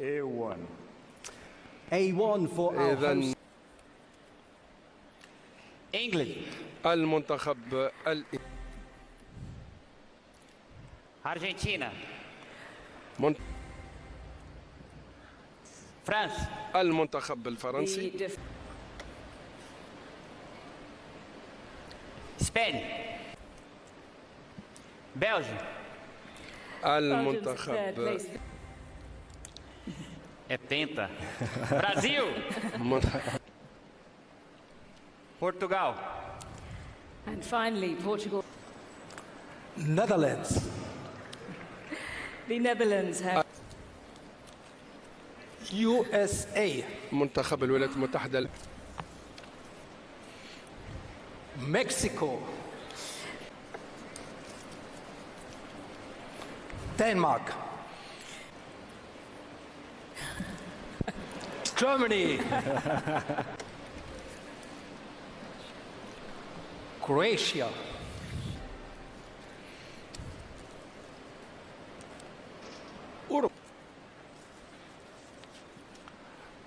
A1 A1 for our host. England. المنتخب ال... أرجنتينا. من... فرنسا. المنتخب الفرنسي. اسبانيا بلجيك المنتخب é penta. Brasil, من- Portugal, And finally, Portugal. Netherlands. The Netherlands have USA. منتخب الولايات المتحدة Mexico. Denmark. Germany. Croatia.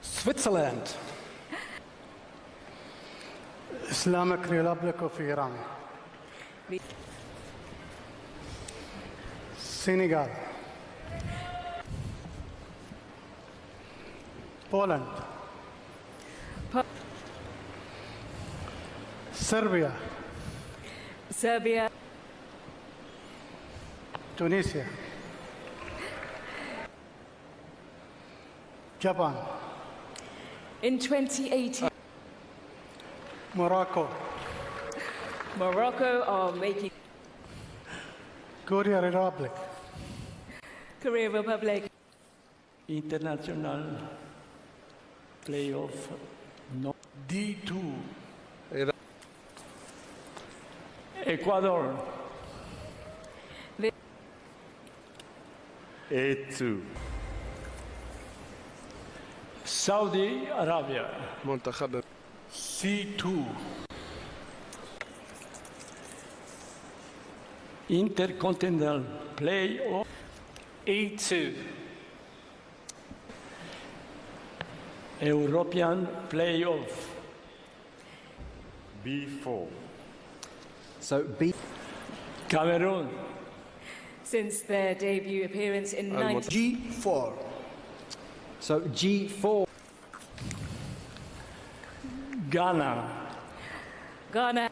Switzerland. Islamic Republic of Iran. Senegal. Poland. Po- Serbia. Serbia, Tunisia. Japan. in 2018, Morocco. Morocco are making Korea Republic. Korea Republic. international playoff no D2 إذا Ecuador A2. Saudi Arabia منتخب C2 Intercontinental playoff E2 European playoff. B4. So B. Cameroon. Since their debut appearance in 19... G4. So G4. Ghana. Ghana.